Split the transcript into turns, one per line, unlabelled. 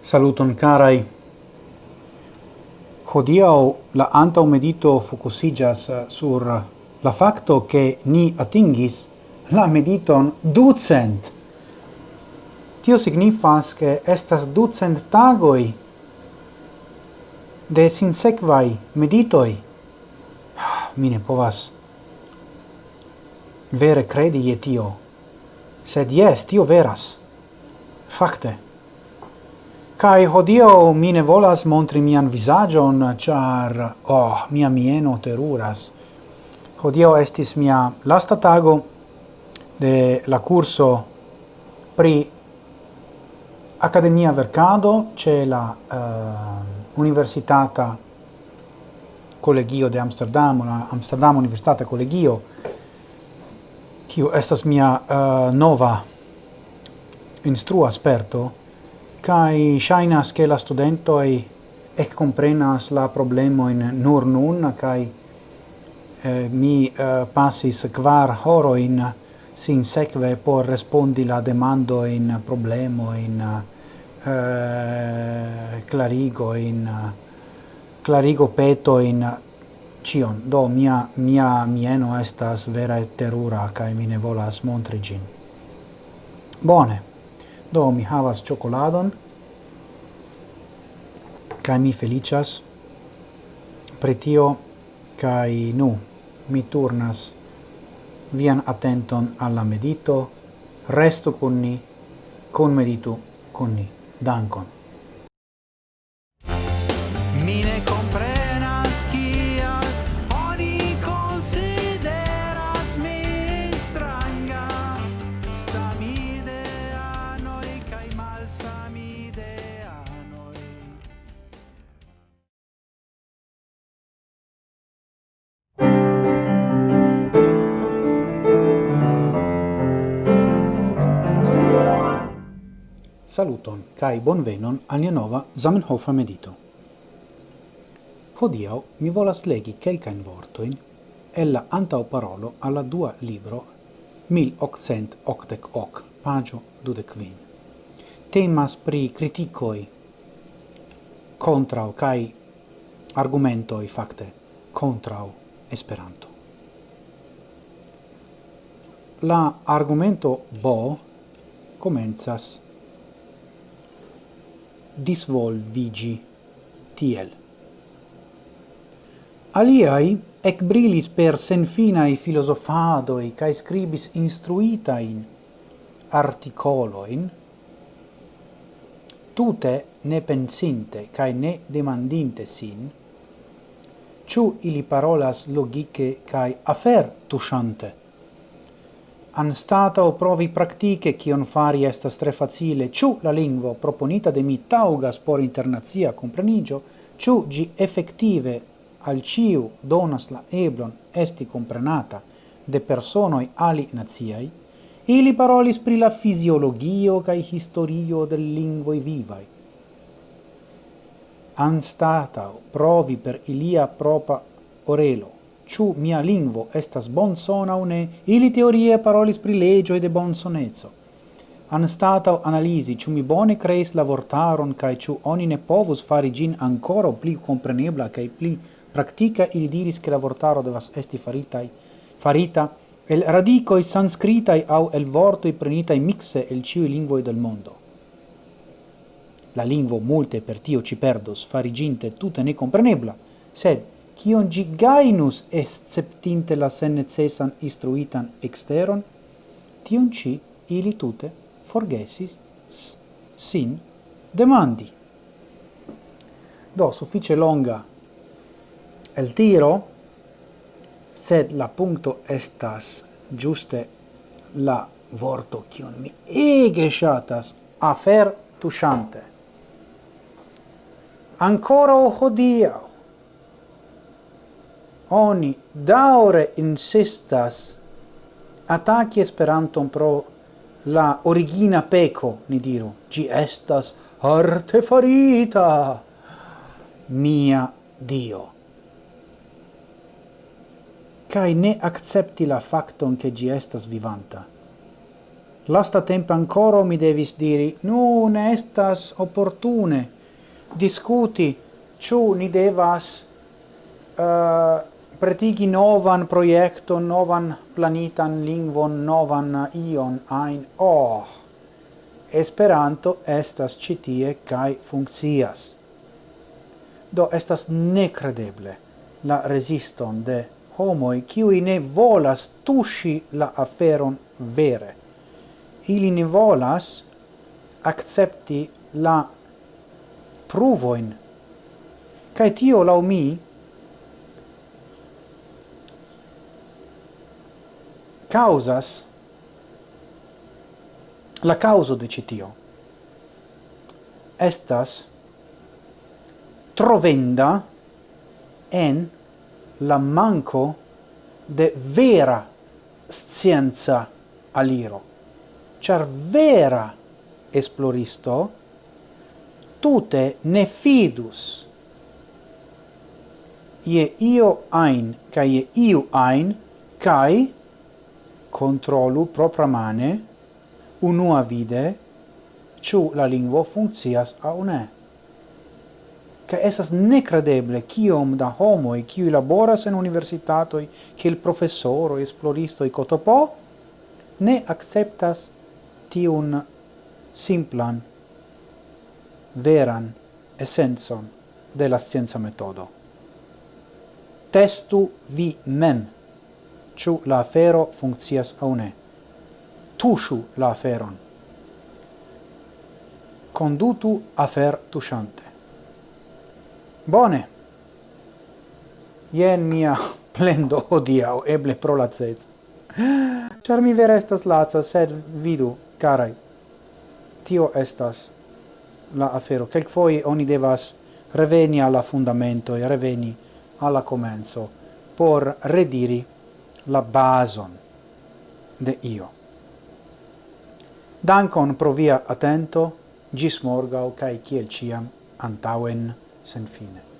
Saluton carai. Hodiau la antau medito focusigas eh, sur la facto che ni atingis la mediton ducent. Tio signifas che estas ducent tagoi de sinsequai meditoi ah, mi ne povas vere credi je tio. Sed jes, tio veras. Fakte. Kai hodio mi ne volas montri mian visagion, char, oh, mia mieno teruras. Hodio estis mia lasta tago de la curso pri academia vercado, ce la... Uh, Universitata Collegio de Amsterdam, la Amsterdam Universitata Collegio, kiu estas mia uh, nova instrua sperto, kai shainas che la studento e ec comprenas la problemo in nur nun, kai eh, mi eh, uh, passis kvar horo in sin sekve por respondi la demando in problemo in uh, Eh, clarigo in clarigo peto in cion. Do mia mia mieno estas vera terura kai mi ne volas montri gin. Bone. Do mi havas ĉokoladon kai mi felicias pretio kai nu mi turnas vian attenton alla medito resto con ni con meditu con ni. Dankon. Saluton kai bonvenon al nia nova Zamenhof medito. Hodiau mi volas legi kelkajn vortoin, el la antaŭparolo alla dua libro 1888, pagio 25. Temas pri criticoi contrao kaj argumentoi fakte contrao Esperanto. La argumento bo comenzas disvolvigi tiel. Aliai ec brilis per senfinae filosofadoi cae scribis instruitain articoloin, tute ne pensinte cae ne demandinte sin, ciu ili parolas logice cae afer tusciante anstatau provi praktike kion fari estas tre facile, ciu la lingvo proponita de mi taŭgas por internazia comprenigio ciu gi effettive al ciu donas la eblon esti comprenata de personoi ali naziai, ili parolis pri la fisiologio kai historio del lingvoi vivai. anstata provi per ilia propa orelo ciu mia lingvo estas bon sona une, ili teorie parolis pri legioi de bonsonezo. Anstatau analisi ciu mi bone creis la vortaron cae ciu oni ne povus fari gin ancora pli comprenebla cae pli practica, ili diris che la vortaro devas esti faritai, farita el radicoi sanscritai au el vortoi prenitai mixe el ciui lingvoi del mondo. La lingvo multe per tio ci perdos, fariginte tutte ne comprenebla, sed kion gi gainus esceptinte la sen necesan instruitan exteron, tion ci ili tute forgesis sin demandi. Do, suffice longa el tiro, sed la punto estas giuste la vorto kion mi ege shatas afer tushante. Ancora hodiau, oni daure insistas attacchi Esperanton pro la origina peco, ni diru, gi estas arte farita, mia Dio. Cai ne accepti la facton che gi estas vivanta. Lasta tempo ancora mi devis diri, nun estas opportune discuti, ciu ni devas uh, pretigi novan proiecton, novan planitan lingvon, novan ion ein oh. Esperanto estas citie kai funkcias. Do estas necredeble la resiston de homoi qui ne volas tushi la aferon vere. Ili ne volas accepti la pruvoin. Cae tio lau mi causas la causo de citio estas trovenda en la manco de vera scienza aliro. Char vera esploristo tute ne fidus ie io ein, kai ie iu ein, cae controllu propramane, unua vide, ciu la lingvo funccias au ne. Ca esas necredeble ciom da homoi qui laboras en universitatoi, professoro esploristo i cotopo, ne acceptas tiun simplan, veran essenzon de la scienza metodo. Testu vi mem ciu la afero funccias aŭ ne. Tuŝu la aferon. Condutu afer tushante Bone. Ien mia plendo hodiaŭ, eble pro laceco. Ĉar mi vera estas laza, sed vidu, carai, tio estas la afero. Kelkfoje oni devas reveni alla e reveni alla comenzo por rediri la bason de io. Dankon pro via atento, gis morgau cae ciel ciam antauen sen fine.